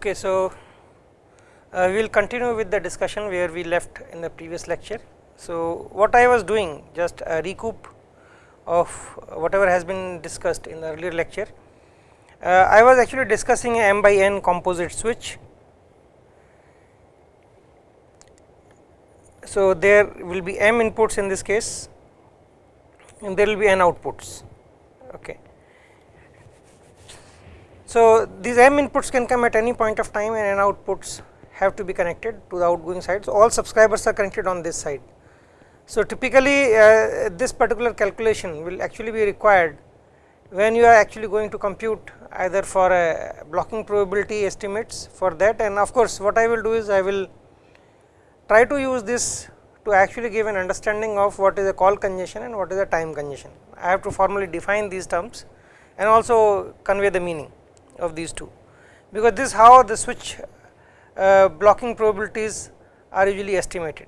Okay, so uh, we will continue with the discussion where we left in the previous lecture. So, what I was doing just a recoup of whatever has been discussed in the earlier lecture. Uh, I was actually discussing a m by n composite switch. So, there will be m inputs in this case and there will be n outputs. Okay. So, these m inputs can come at any point of time and n outputs have to be connected to the outgoing side. So, all subscribers are connected on this side. So, typically uh, this particular calculation will actually be required when you are actually going to compute either for a blocking probability estimates for that and of course, what I will do is I will try to use this to actually give an understanding of what is a call congestion and what is a time congestion. I have to formally define these terms and also convey the meaning of these two, because this is how the switch uh, blocking probabilities are usually estimated.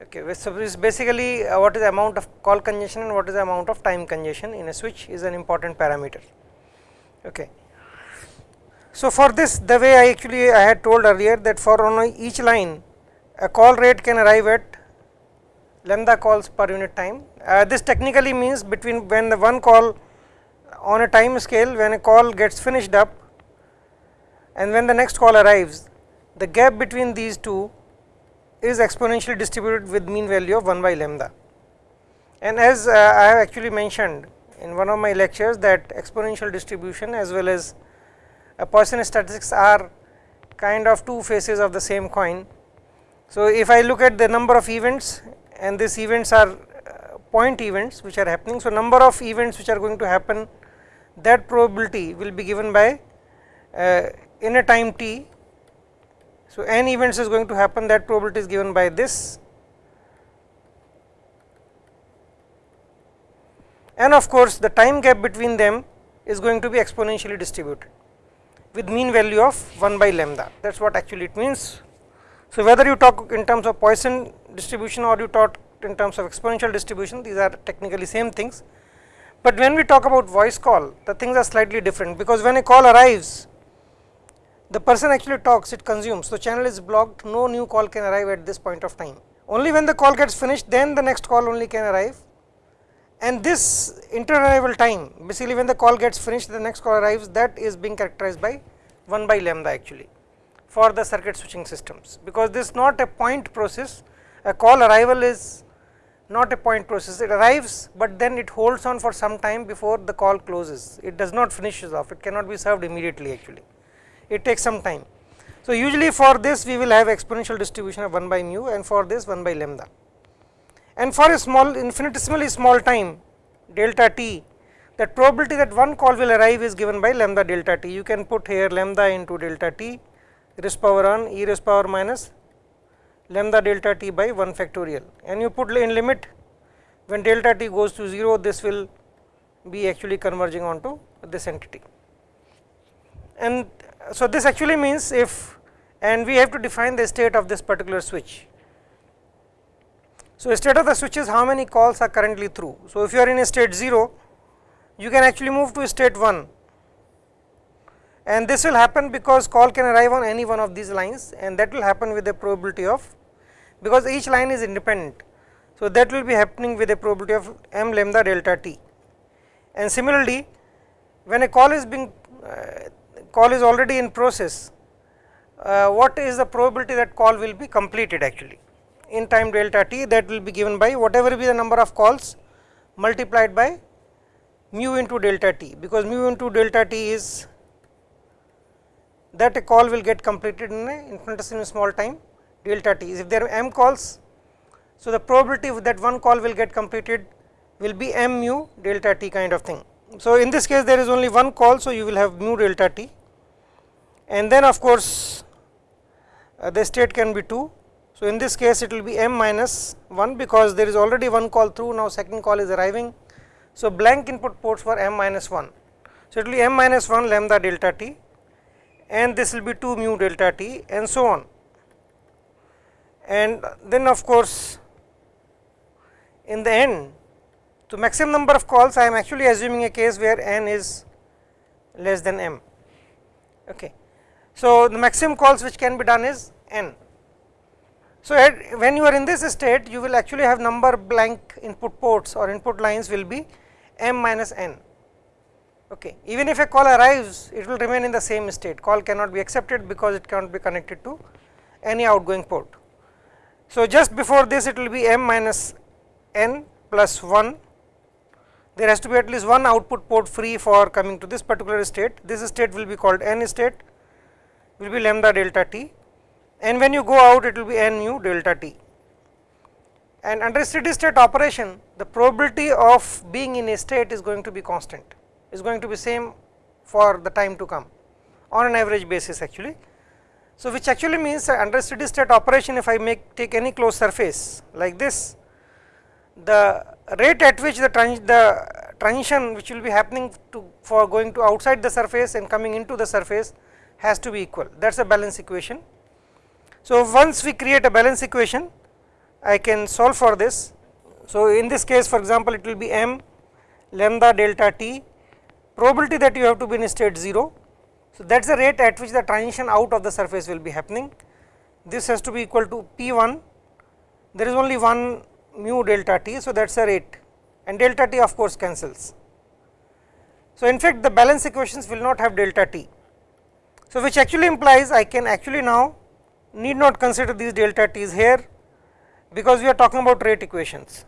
Okay, so this basically uh, what is the amount of call congestion and what is the amount of time congestion in a switch is an important parameter. Okay. So, for this the way I actually I had told earlier that for on each line a call rate can arrive at lambda calls per unit time. Uh, this technically means between when the one call on a time scale when a call gets finished up and when the next call arrives the gap between these two is exponentially distributed with mean value of 1 by lambda. And as uh, I have actually mentioned in one of my lectures that exponential distribution as well as a Poisson statistics are kind of two faces of the same coin. So, if I look at the number of events and these events are uh, point events which are happening. So, number of events which are going to happen that probability will be given by uh, in a time t. So, n events is going to happen that probability is given by this. And of course, the time gap between them is going to be exponentially distributed with mean value of 1 by lambda. That is what actually it means. So, whether you talk in terms of Poisson distribution or you talk in terms of exponential distribution these are technically same things, but when we talk about voice call the things are slightly different because when a call arrives the person actually talks it consumes. So, channel is blocked no new call can arrive at this point of time. Only when the call gets finished then the next call only can arrive. And this inter-arrival time basically when the call gets finished the next call arrives that is being characterized by 1 by lambda actually for the circuit switching systems. Because this is not a point process. A call arrival is not a point process it arrives, but then it holds on for some time before the call closes it does not finishes off it cannot be served immediately actually it takes some time. So, usually for this we will have exponential distribution of 1 by mu and for this 1 by lambda and for a small infinitesimally small time delta t that probability that one call will arrive is given by lambda delta t. You can put here lambda into delta t raised power on e raised power minus lambda delta t by 1 factorial and you put in limit when delta t goes to 0 this will be actually converging onto this entity. And so, this actually means if and we have to define the state of this particular switch. So, state of the switch is how many calls are currently through. So, if you are in a state 0 you can actually move to state 1 and this will happen because call can arrive on any one of these lines and that will happen with a probability of because each line is independent. So, that will be happening with a probability of m lambda delta t. And similarly when a call is being uh, call is already in process, uh, what is the probability that call will be completed actually? In time delta t that will be given by whatever be the number of calls multiplied by mu into delta t because mu into delta t is that a call will get completed in a infinitesimally small time delta t if there are m calls. So, the probability that one call will get completed will be m mu delta t kind of thing. So, in this case there is only one call. So, you will have mu delta t and then of course, uh, the state can be 2. So, in this case it will be m minus 1 because there is already one call through now second call is arriving. So, blank input ports for m minus 1. So, it will be m minus 1 lambda delta t and this will be 2 mu delta t and so on. And then of course, in the end to maximum number of calls I am actually assuming a case where n is less than m. Okay. So, the maximum calls which can be done is n. So, when you are in this state you will actually have number blank input ports or input lines will be m minus n. Okay. Even if a call arrives it will remain in the same state call cannot be accepted because it cannot be connected to any outgoing port. So, just before this it will be m minus n plus 1 there has to be at least one output port free for coming to this particular state. This state will be called n state will be lambda delta t. And when you go out it will be n mu delta t. And under steady state operation the probability of being in a state is going to be constant is going to be same for the time to come on an average basis actually. So, which actually means under steady state operation if I make take any closed surface like this the rate at which the, trans the transition which will be happening to for going to outside the surface and coming into the surface has to be equal that is a balance equation. So, once we create a balance equation I can solve for this. So, in this case for example, it will be m lambda delta t probability that you have to be in state 0. So, that is the rate at which the transition out of the surface will be happening. This has to be equal to p 1 there is only one mu delta t. So, that is the rate and delta t of course cancels. So, in fact, the balance equations will not have delta t. So, which actually implies I can actually now need not consider these delta t's here because we are talking about rate equations.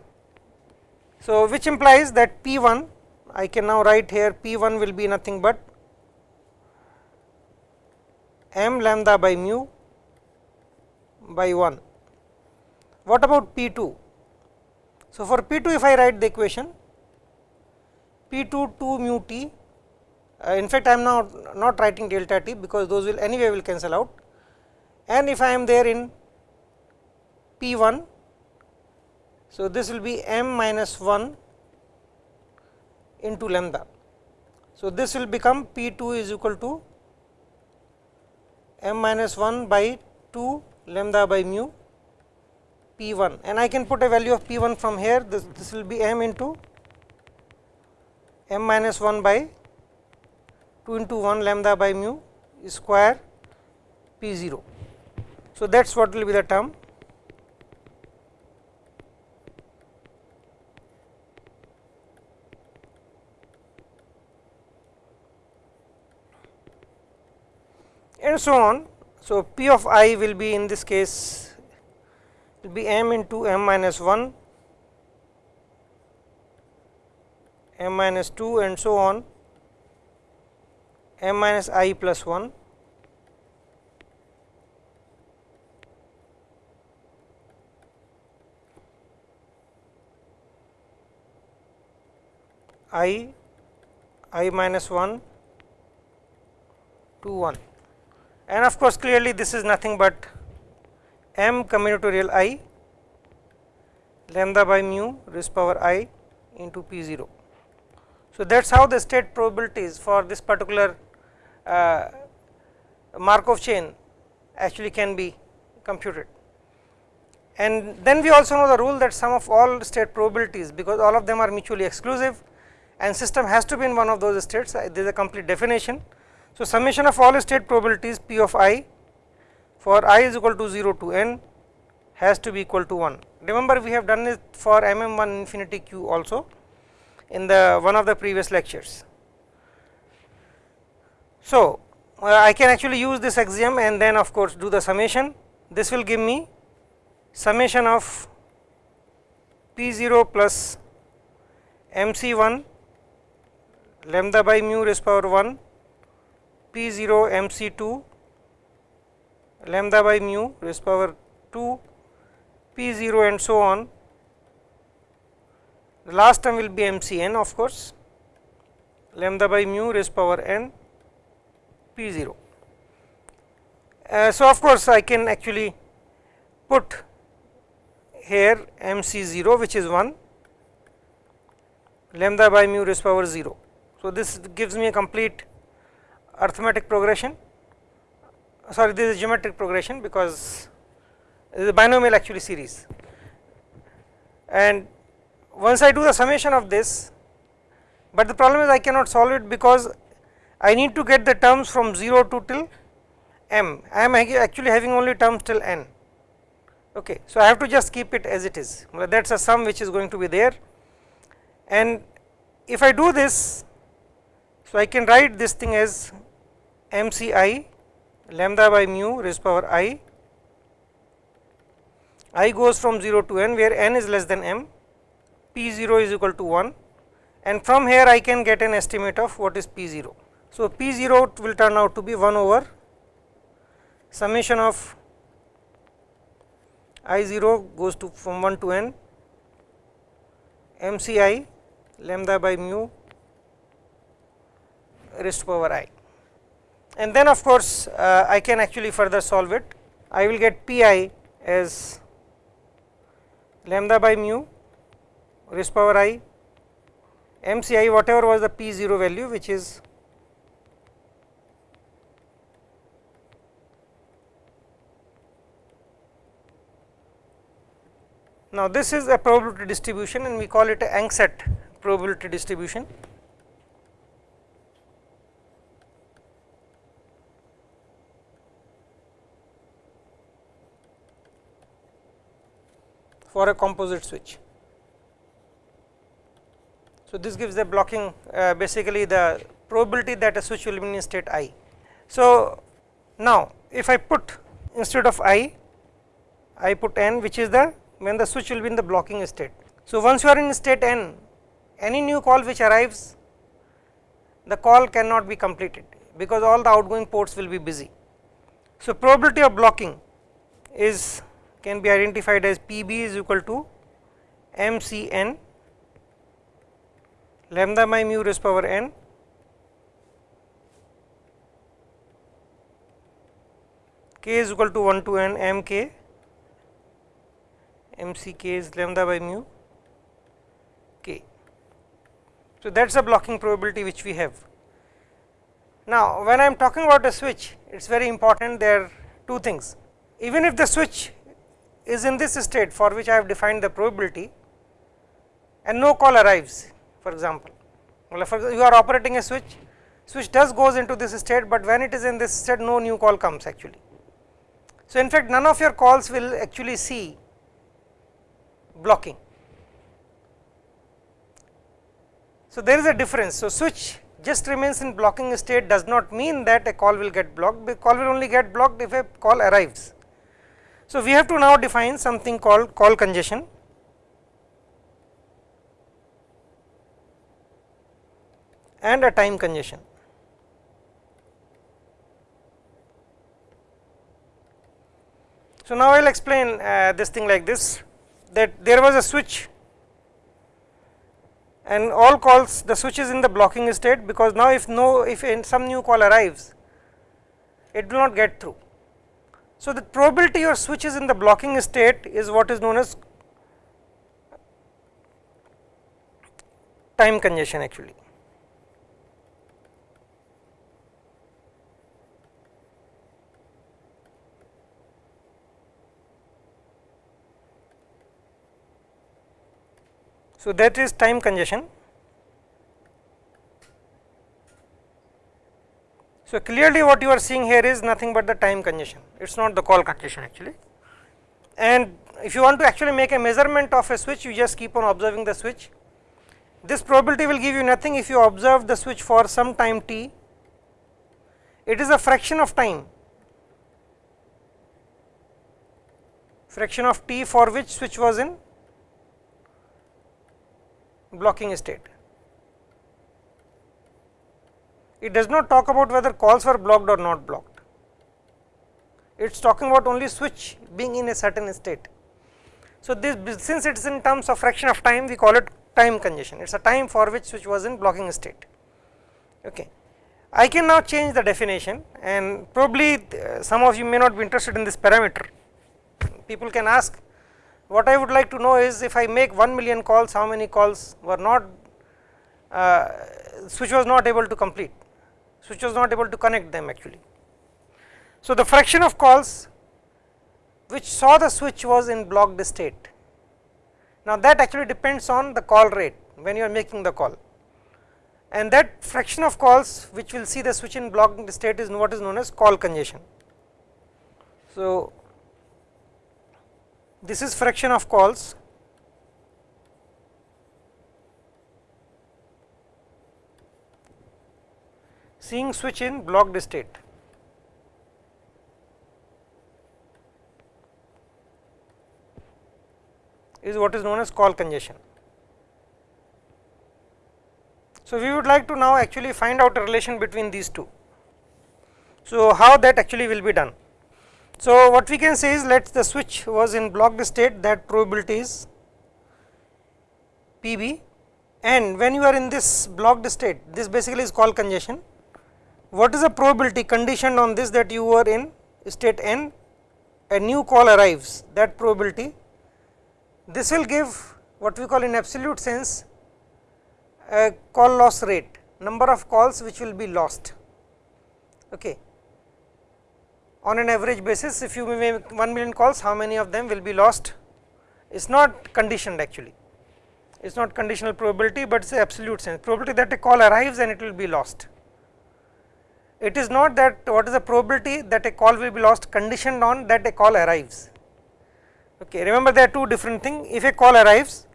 So, which implies that P 1 I can now write here P 1 will be nothing but m lambda by mu by 1. What about P 2? So, for P 2 if I write the equation P 2 2 mu t uh, in fact I am now not writing delta t because those will anyway will cancel out and if I am there in P 1 so, this will be m minus 1 into lambda. So, this will become P 2 is equal to m minus 1 by 2 lambda by mu P 1 and I can put a value of P 1 from here. This, this will be m into m minus 1 by 2 into 1 lambda by mu square P 0. So, that is what will be the term and so on. So, P of i will be in this case will be m into m minus 1, m minus 2 and so on m minus i plus 1 i i minus 1 to 1 and of course, clearly this is nothing but m combinatorial i lambda by mu raised power i into p 0. So, that is how the state probabilities for this particular uh, Markov chain actually can be computed. And then we also know the rule that sum of all state probabilities because all of them are mutually exclusive and system has to be in one of those states uh, there is a complete definition so, summation of all state probabilities P of i for i is equal to 0 to n has to be equal to 1. Remember we have done it for m m 1 infinity q also in the one of the previous lectures. So, uh, I can actually use this axiom and then of course do the summation this will give me summation of p 0 plus m c 1 lambda by mu raised power 1 P 0 m c 2 lambda by mu raised power 2 P 0 and so on. The last term will be m c n of course lambda by mu raised power n P 0. Uh, so, of course, I can actually put here m c 0 which is 1 lambda by mu raised power 0. So, this gives me a complete arithmetic progression sorry this is geometric progression because this is a binomial actually series and once I do the summation of this but the problem is I cannot solve it because I need to get the terms from 0 to till m, I am actually having only terms till n. Okay. So, I have to just keep it as it is that is a sum which is going to be there and if I do this, so I can write this thing as m c i lambda by mu raised power i, i goes from 0 to n where n is less than m, p 0 is equal to 1 and from here I can get an estimate of what is p 0. So, p 0 will turn out to be 1 over summation of i 0 goes to from 1 to n. M c i lambda by mu raised to power i and then of course, uh, I can actually further solve it. I will get p i as lambda by mu raised power i m c i whatever was the p 0 value which is Now, this is a probability distribution and we call it a Engset probability distribution. For a composite switch. So, this gives the blocking uh, basically the probability that a switch will be in state i. So, now if I put instead of i, I put n which is the when the switch will be in the blocking state. So, once you are in state n, any new call which arrives, the call cannot be completed because all the outgoing ports will be busy. So, probability of blocking is can be identified as P b is equal to m c n lambda by mu raised power n k is equal to 1 to n m k m c k is lambda by mu k. So, that is the blocking probability which we have. Now, when I am talking about a switch, it is very important there are two things. Even if the switch is in this state for which I have defined the probability and no call arrives for example, well, for you are operating a switch, switch does goes into this state, but when it is in this state no new call comes actually. So, in fact, none of your calls will actually see blocking. So, there is a difference. So, switch just remains in blocking state does not mean that a call will get blocked, the call will only get blocked if a call arrives. So, we have to now define something called call congestion. and a time congestion. So, now I will explain uh, this thing like this that there was a switch and all calls the switch is in the blocking state because now if no if in some new call arrives it will not get through. So, the probability your switch is in the blocking state is what is known as time congestion actually. So, that is time congestion. So, clearly what you are seeing here is nothing but the time congestion, it is not the call congestion actually. And if you want to actually make a measurement of a switch, you just keep on observing the switch. This probability will give you nothing if you observe the switch for some time t, it is a fraction of time, fraction of t for which switch was in blocking state. It does not talk about whether calls were blocked or not blocked. It is talking about only switch being in a certain state. So, this since it is in terms of fraction of time we call it time congestion, it is a time for which switch was in blocking state. Okay. I can now change the definition and probably uh, some of you may not be interested in this parameter. People can ask what I would like to know is if I make 1 million calls, how many calls were not, uh, switch was not able to complete, switch was not able to connect them actually. So, the fraction of calls which saw the switch was in blocked state. Now, that actually depends on the call rate when you are making the call and that fraction of calls which will see the switch in blocked state is what is known as call congestion. So, this is fraction of calls seeing switch in blocked state. is what is known as call congestion. So, we would like to now actually find out a relation between these two. So, how that actually will be done. So, what we can say is let the switch was in blocked state that probability is P b and when you are in this blocked state this basically is call congestion. What is the probability conditioned on this that you were in state n a new call arrives that probability this will give what we call in absolute sense a call loss rate number of calls which will be lost. Okay. On an average basis if you make 1 million calls how many of them will be lost it is not conditioned actually it is not conditional probability, but it is absolute sense probability that a call arrives and it will be lost. It is not that what is the probability that a call will be lost conditioned on that a call arrives Okay, remember there are two different things. If a call arrives,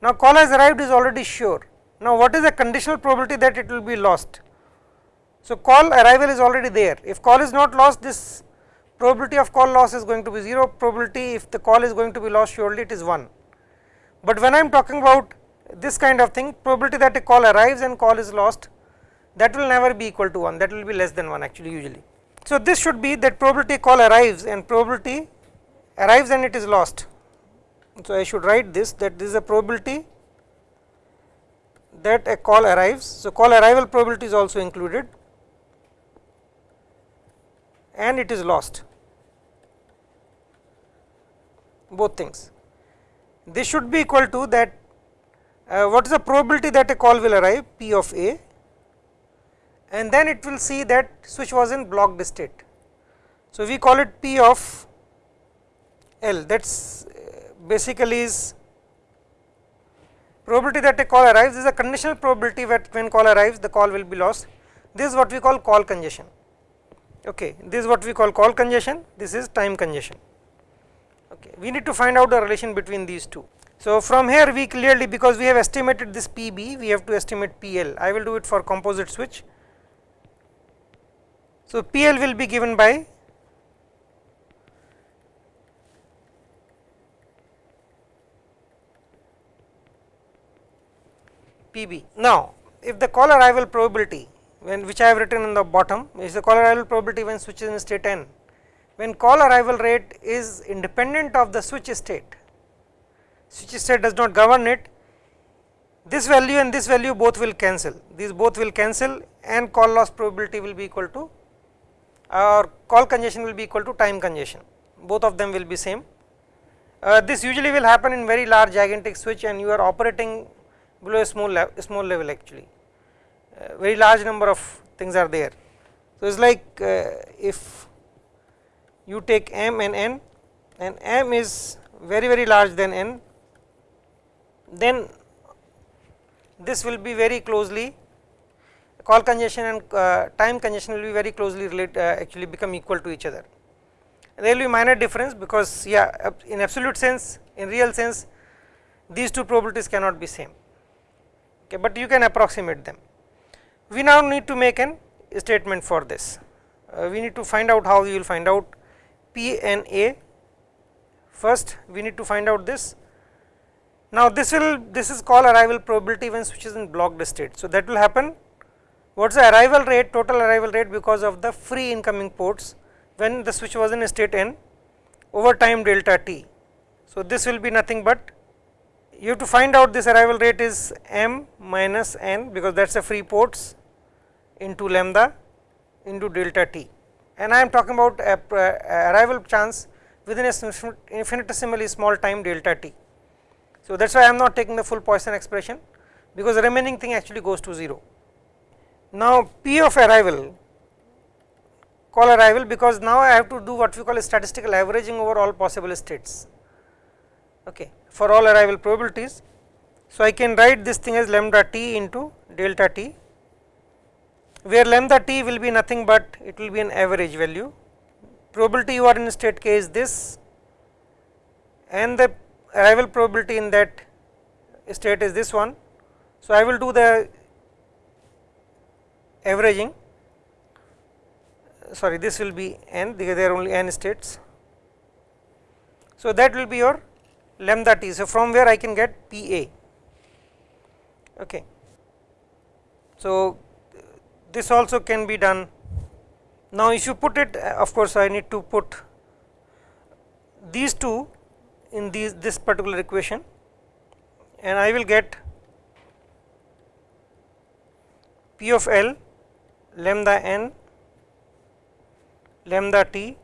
now call has arrived is already sure. Now, what is the conditional probability that it will be lost? So, call arrival is already there. If call is not lost, this probability of call loss is going to be 0. Probability if the call is going to be lost, surely it is 1. But when I am talking about this kind of thing, probability that a call arrives and call is lost, that will never be equal to 1. That will be less than 1 actually usually. So, this should be that probability call arrives and probability arrives and it is lost. So, I should write this that this is a probability that a call arrives. So, call arrival probability is also included and it is lost both things. This should be equal to that uh, what is the probability that a call will arrive P of A and then it will see that switch was in blocked state. So, we call it P of L that is uh, basically is probability that a call arrives is a conditional probability that when call arrives the call will be lost. This is what we call call congestion. Okay, this is what we call call congestion. This is time congestion. Okay, we need to find out the relation between these two. So from here we clearly because we have estimated this PB, we have to estimate PL. I will do it for composite switch. So PL will be given by PB. Now, if the call arrival probability when which I have written in the bottom is the call arrival probability when switch is in state n, when call arrival rate is independent of the switch state, switch state does not govern it, this value and this value both will cancel, these both will cancel and call loss probability will be equal to or call congestion will be equal to time congestion, both of them will be same. Uh, this usually will happen in very large gigantic switch and you are operating below a small level, small level actually uh, very large number of things are there. So, it is like uh, if you take m and n and m is very very large than n then this will be very closely call congestion and uh, time congestion will be very closely related uh, actually become equal to each other. There will be minor difference because yeah in absolute sense in real sense these two probabilities cannot be same okay, but you can approximate them. We now need to make an statement for this. Uh, we need to find out how we will find out P and A. First, we need to find out this. Now, this will this is called arrival probability when switch is in blocked state. So, that will happen. What is the arrival rate? Total arrival rate because of the free incoming ports when the switch was in state n over time delta t. So, this will be nothing but you have to find out this arrival rate is m minus n because that is a free ports into lambda into delta t and I am talking about a, a arrival chance within a infinitesimally small time delta t. So, that is why I am not taking the full Poisson expression because the remaining thing actually goes to 0. Now, P of arrival call arrival because now I have to do what we call statistical averaging over all possible states okay, for all arrival probabilities. So, I can write this thing as lambda t into delta t where lambda t will be nothing but it will be an average value probability you are in state k is this and the arrival probability in that state is this one. So, I will do the averaging sorry this will be n because there are only n states. So, that will be your lambda t. So, from where I can get P A. Okay. So, this also can be done. Now, if you put it of course, I need to put these two in these this particular equation and I will get P of L lambda n lambda t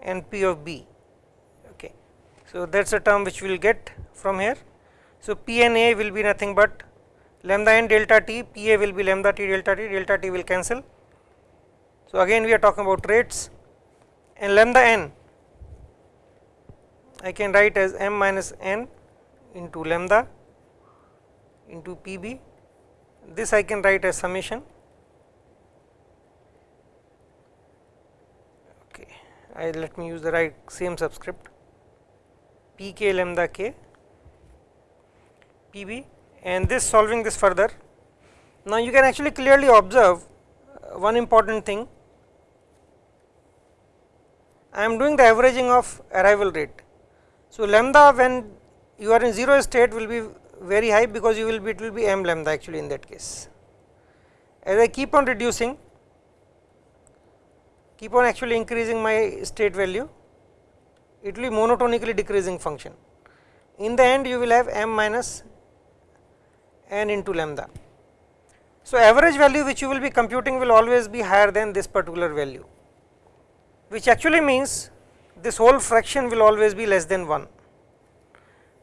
and P of B. Okay. So, that is a term which we will get from here. So, P n A will be nothing but lambda n delta t, P A will be lambda t delta t, delta t will cancel. So, again we are talking about rates and lambda n I can write as m minus n into lambda into P b this I can write as summation okay I let me use the right same subscript. P k lambda k P b and this solving this further. Now you can actually clearly observe uh, one important thing. I am doing the averaging of arrival rate. So, lambda when you are in 0 state will be very high because you will be it will be m lambda actually in that case. As I keep on reducing keep on actually increasing my state value it will be monotonically decreasing function. In the end you will have m minus n into lambda. So, average value which you will be computing will always be higher than this particular value which actually means this whole fraction will always be less than 1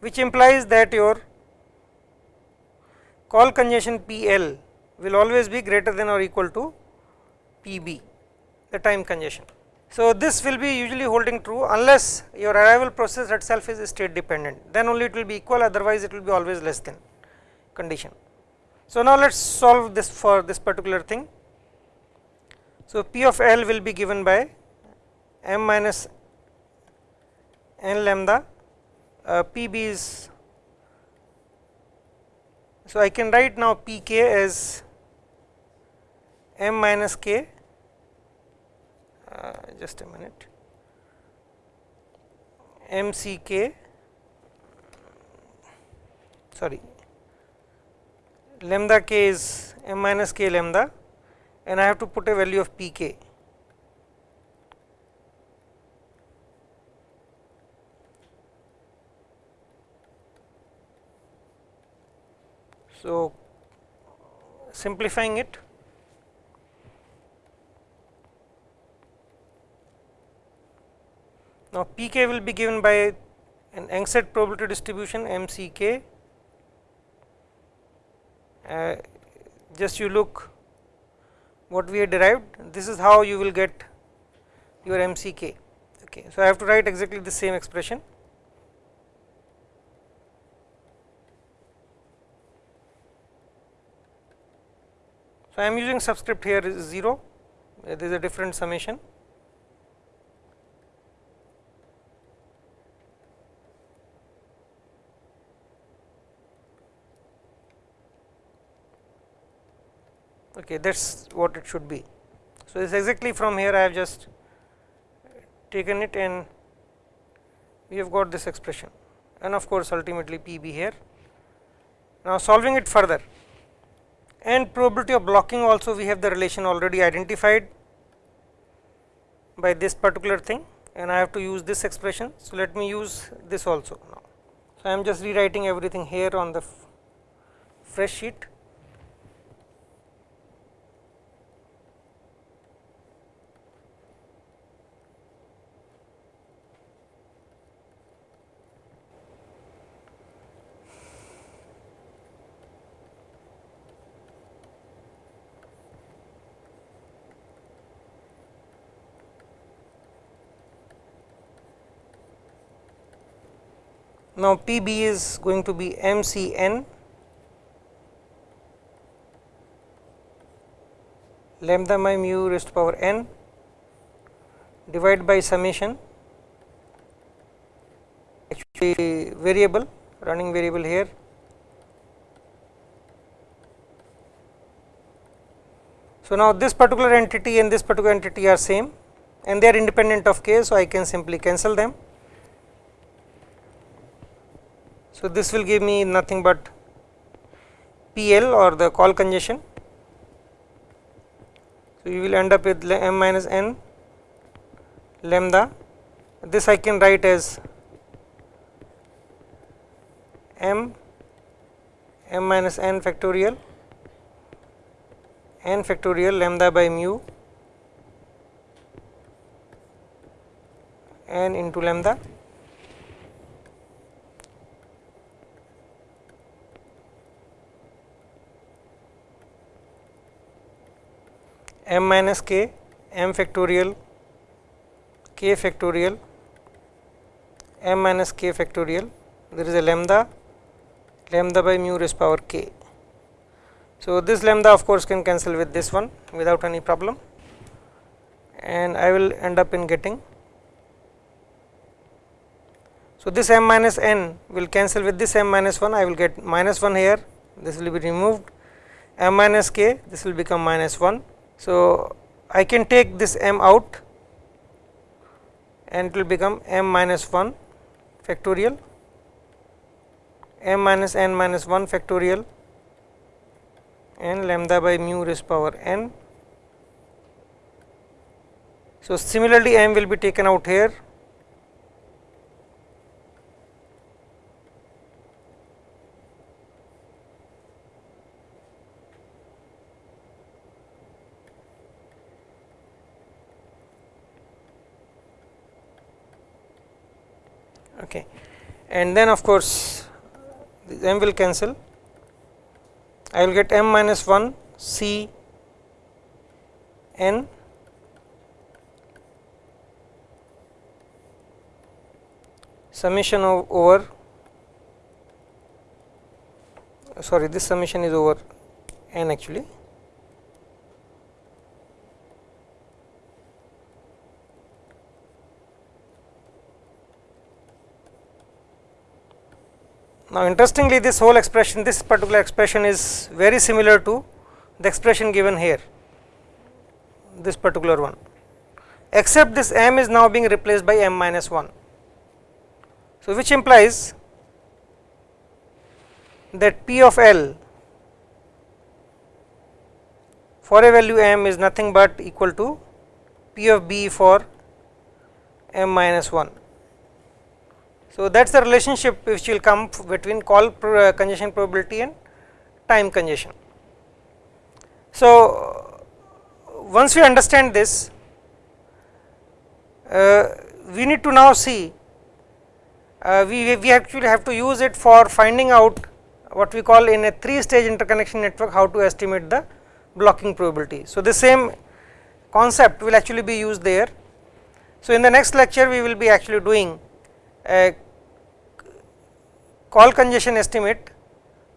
which implies that your call congestion P L will always be greater than or equal to P B the time congestion. So, this will be usually holding true unless your arrival process itself is state dependent then only it will be equal otherwise it will be always less than condition. So, now let us solve this for this particular thing. So, P of L will be given by m minus n lambda uh, p b is so I can write now p k as m minus k uh, just a minute. M c k. Sorry. Lambda k is m minus k lambda and I have to put a value of p k. So, simplifying it now pk will be given by an Engset probability distribution mck uh, just you look what we have derived. This is how you will get your mck okay so i have to write exactly the same expression. So, I am using subscript here is 0, there is a different summation. Okay, that is what it should be. So, it is exactly from here I have just taken it and we have got this expression and of course, ultimately P b here. Now, solving it further and probability of blocking also we have the relation already identified by this particular thing and I have to use this expression. So, let me use this also now. So, I am just rewriting everything here on the fresh sheet Now, P b is going to be m c n lambda my mu raised to power n divide by summation actually variable running variable here So, now this particular entity and this particular entity are same and they are independent of k. So, I can simply cancel them. So, this will give me nothing but PL or the call congestion. So, you will end up with m minus n lambda this I can write as m m minus n factorial n factorial lambda by mu n into lambda m minus k m factorial k factorial m minus k factorial there is a lambda lambda by mu raised power k so, this lambda of course can cancel with this one without any problem and I will end up in getting. So, this m minus n will cancel with this m minus 1 I will get minus 1 here this will be removed m minus k this will become minus 1. So, I can take this m out and it will become m minus 1 factorial m minus n minus 1 factorial n lambda by mu raised power n. So, similarly m will be taken out here okay and then of course m will cancel. I will get m minus 1 C n. Summation of over. Sorry this summation is over n actually Now, interestingly this whole expression this particular expression is very similar to the expression given here this particular one except this m is now being replaced by m minus 1. So, which implies that p of l for a value m is nothing but equal to p of b for m minus 1. So, that is the relationship which will come between call uh, congestion probability and time congestion. So, once we understand this, uh, we need to now see uh, we, we actually have to use it for finding out what we call in a 3 stage interconnection network how to estimate the blocking probability. So, the same concept will actually be used there. So, in the next lecture we will be actually doing a call congestion estimate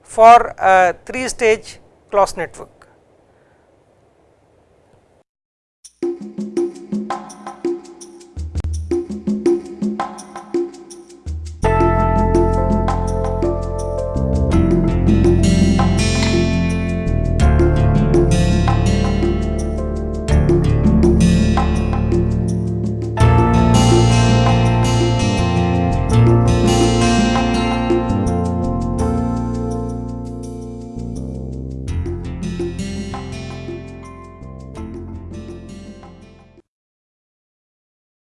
for a 3 stage Clos network.